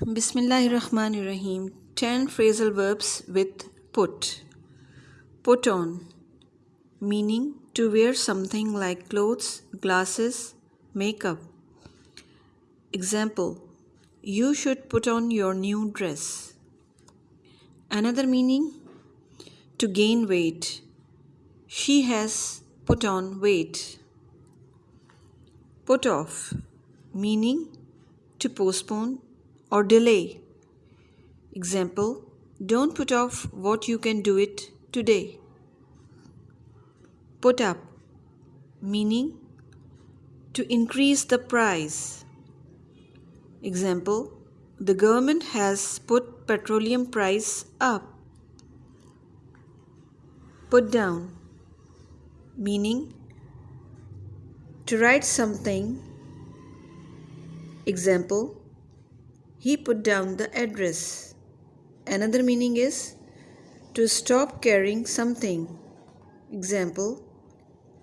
Bismillahirrahmanirrahim. 10 phrasal verbs with put. Put on, meaning to wear something like clothes, glasses, makeup. Example You should put on your new dress. Another meaning to gain weight. She has put on weight. Put off, meaning to postpone or delay. Example Don't put off what you can do it today. Put up, meaning to increase the price. Example The government has put petroleum price up. Put down, meaning to write something. Example he put down the address. Another meaning is to stop carrying something. Example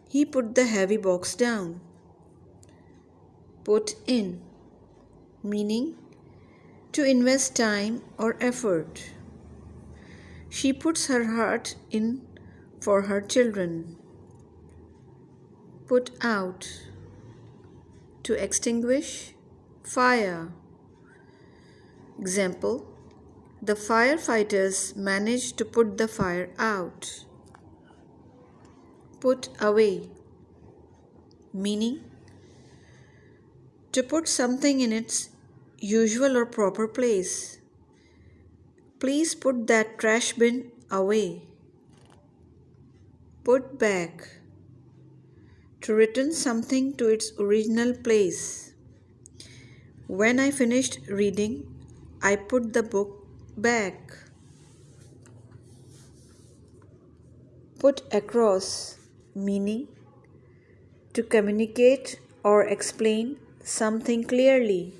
He put the heavy box down. Put in meaning to invest time or effort. She puts her heart in for her children. Put out to extinguish fire. Example The firefighters managed to put the fire out. Put away, meaning to put something in its usual or proper place. Please put that trash bin away. Put back, to return something to its original place. When I finished reading, I put the book back. Put across meaning to communicate or explain something clearly.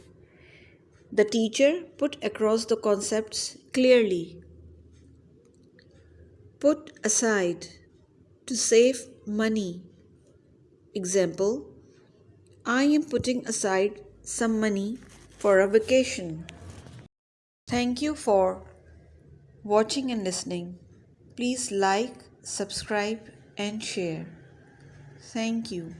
The teacher put across the concepts clearly. Put aside to save money. Example I am putting aside some money for a vacation. Thank you for watching and listening. Please like, subscribe, and share. Thank you.